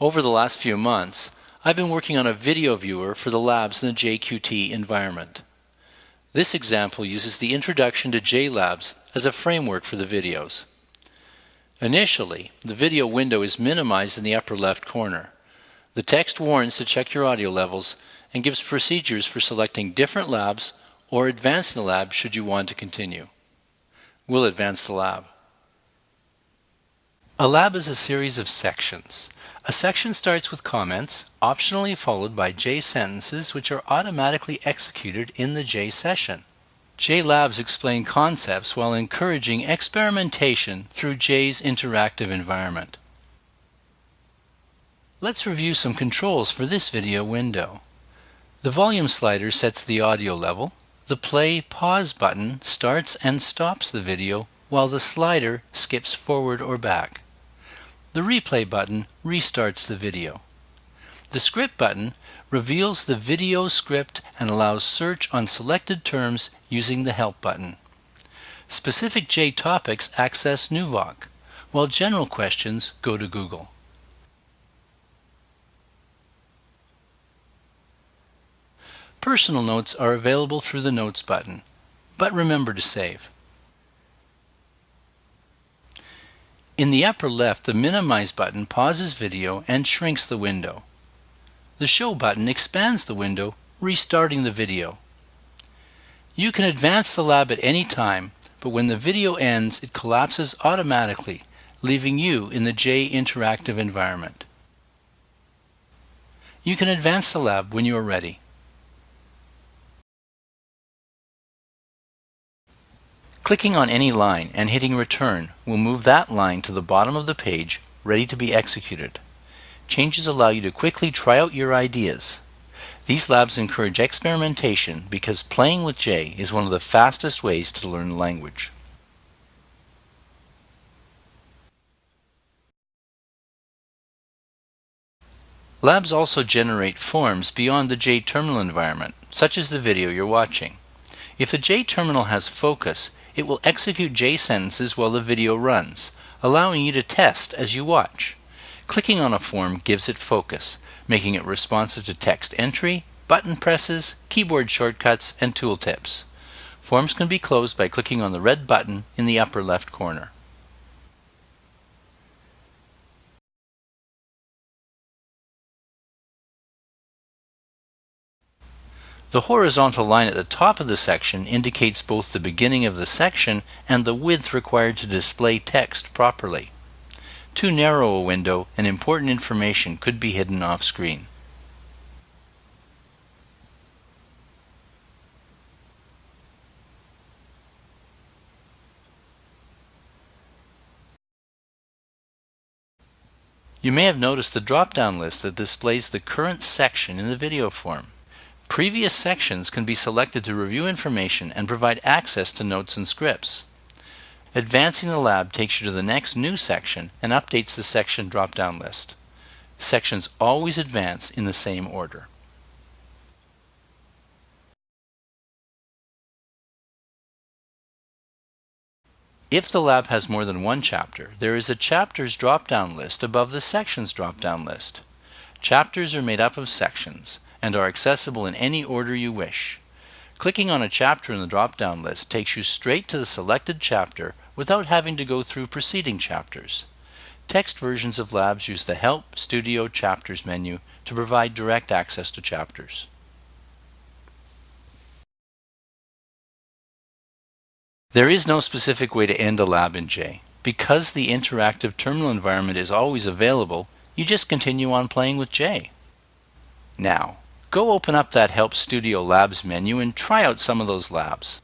Over the last few months, I've been working on a video viewer for the labs in the JQT environment. This example uses the introduction to JLabs as a framework for the videos. Initially, the video window is minimized in the upper left corner. The text warns to check your audio levels and gives procedures for selecting different labs or advancing the lab should you want to continue. We'll advance the lab. A lab is a series of sections. A section starts with comments, optionally followed by J sentences which are automatically executed in the J session. J Labs explain concepts while encouraging experimentation through J's interactive environment. Let's review some controls for this video window. The volume slider sets the audio level. The play pause button starts and stops the video while the slider skips forward or back. The replay button restarts the video. The script button reveals the video script and allows search on selected terms using the help button. Specific J topics access NUVOC, while general questions go to Google. Personal notes are available through the Notes button, but remember to save. In the upper left, the Minimize button pauses video and shrinks the window. The Show button expands the window, restarting the video. You can advance the lab at any time, but when the video ends, it collapses automatically, leaving you in the J interactive environment. You can advance the lab when you are ready. Clicking on any line and hitting return will move that line to the bottom of the page ready to be executed. Changes allow you to quickly try out your ideas. These labs encourage experimentation because playing with J is one of the fastest ways to learn language. Labs also generate forms beyond the J-terminal environment, such as the video you're watching. If the J-terminal has focus, it will execute J sentences while the video runs, allowing you to test as you watch. Clicking on a form gives it focus, making it responsive to text entry, button presses, keyboard shortcuts, and tooltips. Forms can be closed by clicking on the red button in the upper left corner. The horizontal line at the top of the section indicates both the beginning of the section and the width required to display text properly. Too narrow a window and important information could be hidden off screen. You may have noticed the drop-down list that displays the current section in the video form. Previous sections can be selected to review information and provide access to notes and scripts. Advancing the lab takes you to the next new section and updates the section drop-down list. Sections always advance in the same order. If the lab has more than one chapter, there is a chapters drop-down list above the sections drop-down list. Chapters are made up of sections and are accessible in any order you wish. Clicking on a chapter in the drop-down list takes you straight to the selected chapter without having to go through preceding chapters. Text versions of Labs use the Help Studio Chapters menu to provide direct access to chapters. There is no specific way to end a lab in J. Because the interactive terminal environment is always available, you just continue on playing with J. Now, Go open up that Help Studio Labs menu and try out some of those labs.